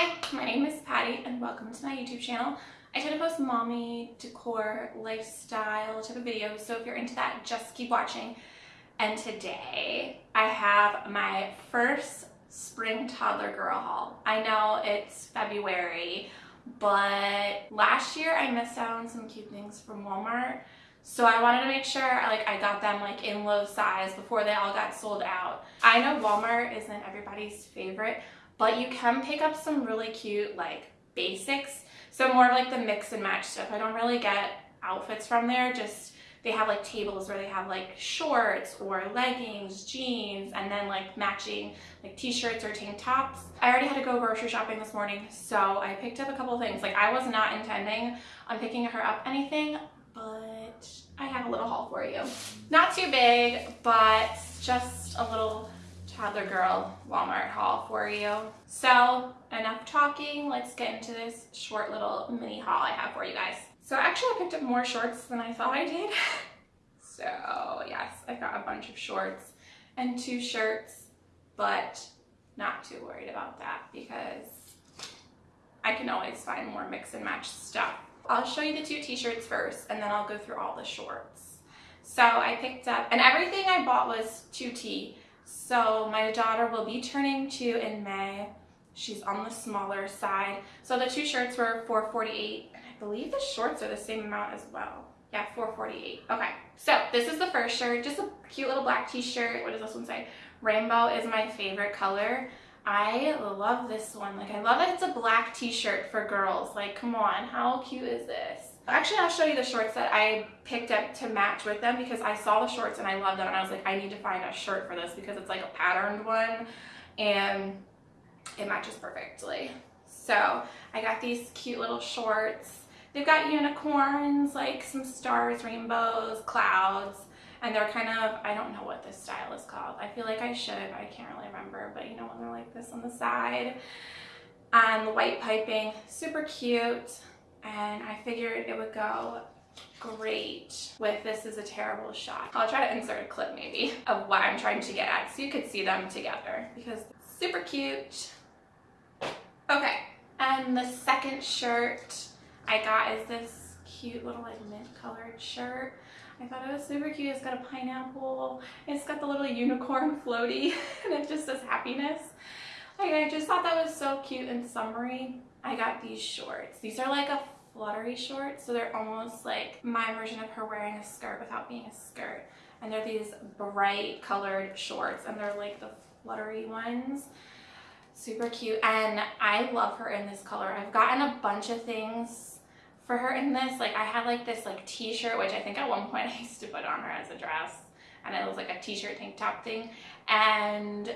Hi, my name is Patty and welcome to my YouTube channel. I tend to post mommy, decor, lifestyle type of videos, so if you're into that, just keep watching. And today I have my first spring toddler girl haul. I know it's February, but last year I missed out on some cute things from Walmart. So I wanted to make sure like I got them like in low size before they all got sold out. I know Walmart isn't everybody's favorite, but you can pick up some really cute like basics. So more of like the mix and match stuff. I don't really get outfits from there, just they have like tables where they have like shorts or leggings, jeans, and then like matching like t-shirts or tank tops. I already had to go grocery shopping this morning, so I picked up a couple things. Like I was not intending on picking her up anything, but I have a little haul for you. Not too big, but just a little toddler girl Walmart haul for you. So enough talking, let's get into this short little mini haul I have for you guys. So actually I picked up more shorts than I thought I did. so yes, I got a bunch of shorts and two shirts, but not too worried about that because I can always find more mix and match stuff. I'll show you the two t-shirts first and then I'll go through all the shorts. So I picked up, and everything I bought was 2T. So my daughter will be turning two in May. She's on the smaller side. So the two shirts were 448 and I believe the shorts are the same amount as well. Yeah, 448. Okay, so this is the first shirt, just a cute little black t-shirt. What does this one say? Rainbow is my favorite color. I love this one. Like, I love that it's a black t-shirt for girls. Like, come on, how cute is this? Actually, I'll show you the shorts that I picked up to match with them because I saw the shorts and I love them and I was like, I need to find a shirt for this because it's like a patterned one and it matches perfectly. So I got these cute little shorts. They've got unicorns, like some stars, rainbows, clouds, and they're kind of, I don't know what this style is called. I feel like I should, I can't really remember, but you know when they're like this on the side. And the white piping, super cute and I figured it would go great with this is a terrible shot. I'll try to insert a clip maybe of what I'm trying to get at so you could see them together because super cute. Okay, and the second shirt I got is this cute little like mint colored shirt. I thought it was super cute. It's got a pineapple. It's got the little unicorn floaty and it just says happiness. Like I just thought that was so cute and summery. I got these shorts. These are like a fluttery shorts, so they're almost like my version of her wearing a skirt without being a skirt. And they're these bright colored shorts, and they're like the fluttery ones. Super cute, and I love her in this color. I've gotten a bunch of things for her in this. Like I had like this like t-shirt, which I think at one point I used to put on her as a dress, and it was like a t-shirt tank top thing. And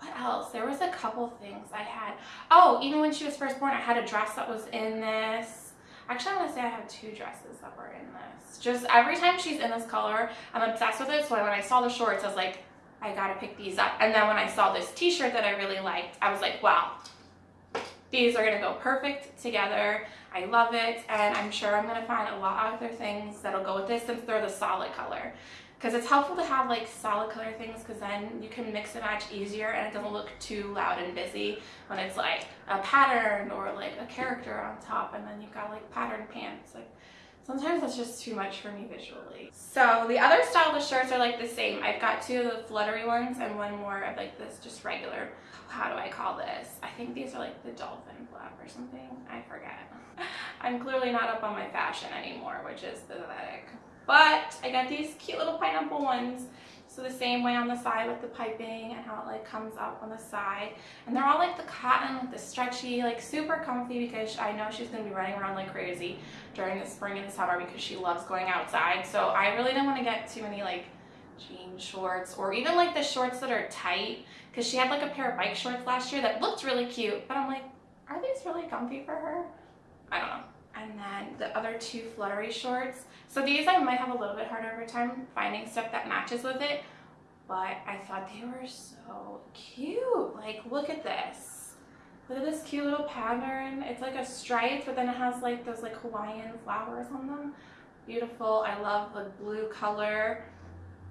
what else? There was a couple things I had. Oh, even when she was first born, I had a dress that was in this. Actually, I want to say I have two dresses that were in this. Just every time she's in this color, I'm obsessed with it. So when I saw the shorts, I was like, I gotta pick these up. And then when I saw this t-shirt that I really liked, I was like, wow, these are gonna go perfect together. I love it. And I'm sure I'm gonna find a lot of other things that'll go with this since they're the solid color because it's helpful to have like solid color things because then you can mix and match easier and it doesn't look too loud and busy when it's like a pattern or like a character on top and then you've got like patterned pants like sometimes that's just too much for me visually. So the other style of shirts are like the same. I've got two of the fluttery ones and one more of like this just regular how do i call this? I think these are like the dolphin flap or something. I forget. I'm clearly not up on my fashion anymore which is pathetic but I got these cute little pineapple ones. So the same way on the side with the piping and how it like comes up on the side. And they're all like the cotton, like the stretchy, like super comfy because I know she's going to be running around like crazy during the spring and the summer because she loves going outside. So I really don't want to get too many like jean shorts or even like the shorts that are tight because she had like a pair of bike shorts last year that looked really cute. But I'm like, are these really comfy for her? I don't know and then the other two fluttery shorts. So these I might have a little bit harder of a time finding stuff that matches with it, but I thought they were so cute. Like, look at this. Look at this cute little pattern. It's like a stripe, but then it has like those like Hawaiian flowers on them. Beautiful. I love the blue color.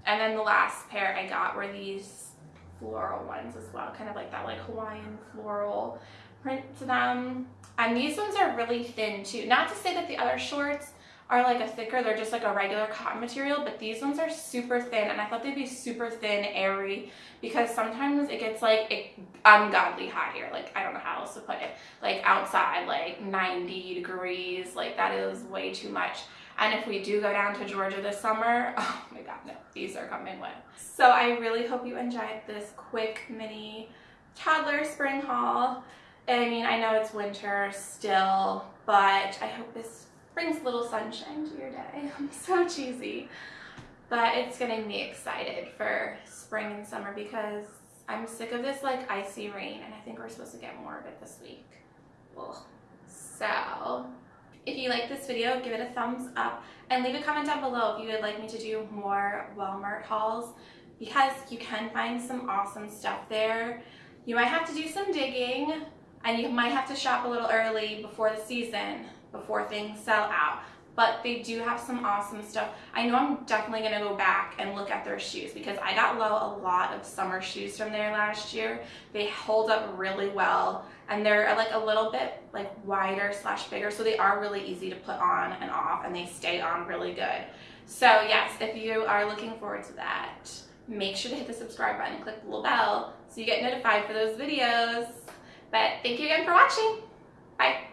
And then the last pair I got were these floral ones as well, kind of like that like Hawaiian floral print to them. And these ones are really thin too. Not to say that the other shorts are like a thicker, they're just like a regular cotton material, but these ones are super thin and I thought they'd be super thin, airy, because sometimes it gets like ungodly hot here. Like, I don't know how else to put it. Like outside, like 90 degrees, like that is way too much. And if we do go down to Georgia this summer, oh my god, no, these are coming wet. So I really hope you enjoyed this quick mini toddler spring haul. I mean, I know it's winter still, but I hope this brings a little sunshine to your day. I'm so cheesy. But it's getting me excited for spring and summer because I'm sick of this like icy rain and I think we're supposed to get more of it this week. Ugh. So, if you like this video, give it a thumbs up and leave a comment down below if you would like me to do more Walmart hauls because you can find some awesome stuff there. You might have to do some digging and you might have to shop a little early before the season before things sell out. But they do have some awesome stuff. I know I'm definitely going to go back and look at their shoes because I got low a lot of summer shoes from there last year. They hold up really well and they're uh, like a little bit like wider slash bigger so they are really easy to put on and off and they stay on really good. So yes, if you are looking forward to that, make sure to hit the subscribe button and click the little bell so you get notified for those videos. But thank you again for watching. Bye.